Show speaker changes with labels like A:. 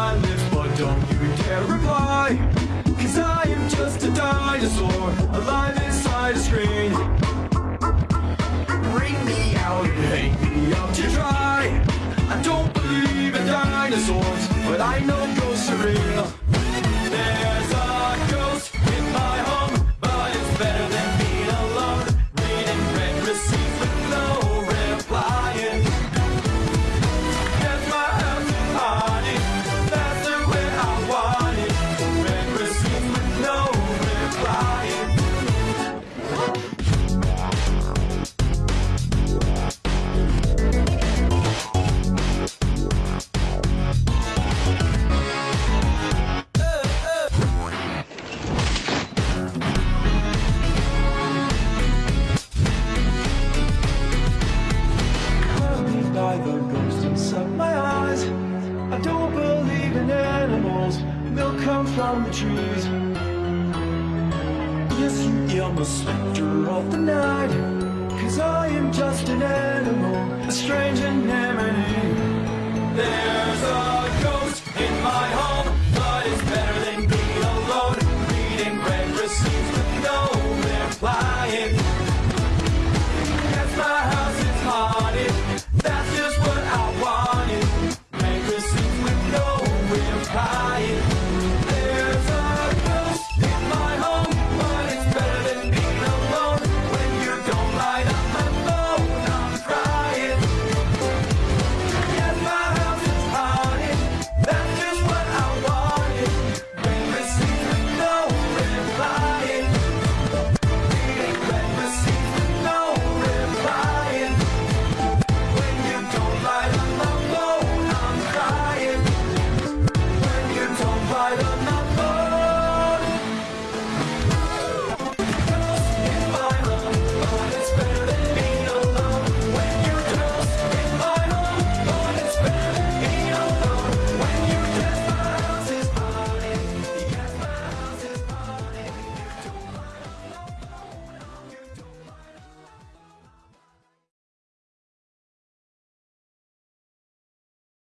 A: my lips, but don't you dare reply. Cause I am just a dinosaur, alive inside a screen. Bring me out and hang me up to dry. I don't believe in dinosaurs, but I know ghosts are real. by the ghost inside my eyes. I don't believe in animals, Milk comes from the trees. Yes, you am a specter of the night. Cause I am just an animal, a strange anemone. There's a ghost in my home, but it's better than being alone. Reading red receipts with no replying